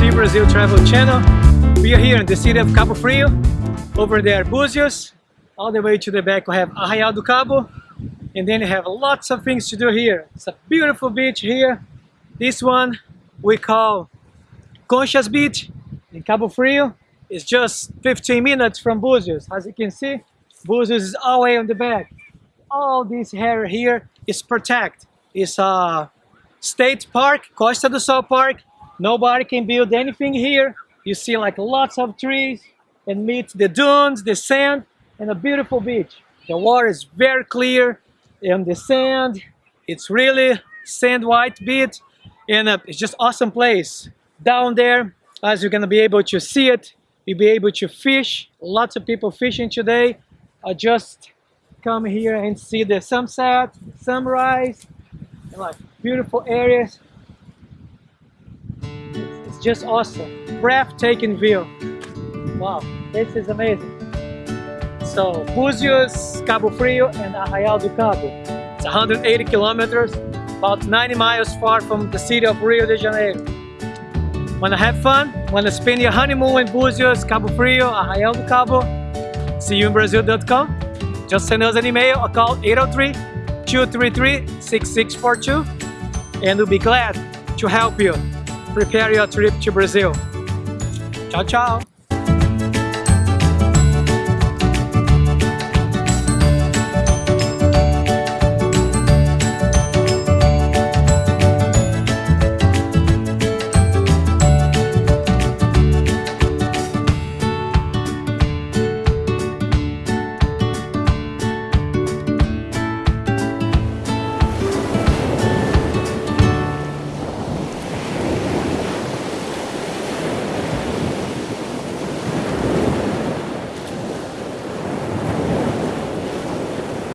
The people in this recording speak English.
Team Brazil Travel Channel. We are here in the city of Cabo Frio. Over there, Búzios. All the way to the back we have Arraial do Cabo. And then you have lots of things to do here. It's a beautiful beach here. This one we call Conchas Beach in Cabo Frio. It's just 15 minutes from Búzios. As you can see, Búzios is all the way on the back. All this area here is protected. It's a state park, Costa do Sol Park. Nobody can build anything here. You see like lots of trees and meet the dunes, the sand, and a beautiful beach. The water is very clear and the sand, it's really sand white beach and uh, it's just awesome place. Down there, as you're gonna be able to see it, you'll be able to fish. Lots of people fishing today. I just come here and see the sunset, sunrise, and like beautiful areas. Just awesome. Breathtaking view. Wow, this is amazing. So, Búzios, Cabo Frio, and Arraial do Cabo. It's 180 kilometers, about 90 miles far from the city of Rio de Janeiro. Wanna have fun? Wanna spend your honeymoon in Búzios, Cabo Frio, Arraial do Cabo? See you in Brazil.com. Just send us an email or call 803-233-6642 and we'll be glad to help you prepare your trip to Brazil. Ciao, ciao.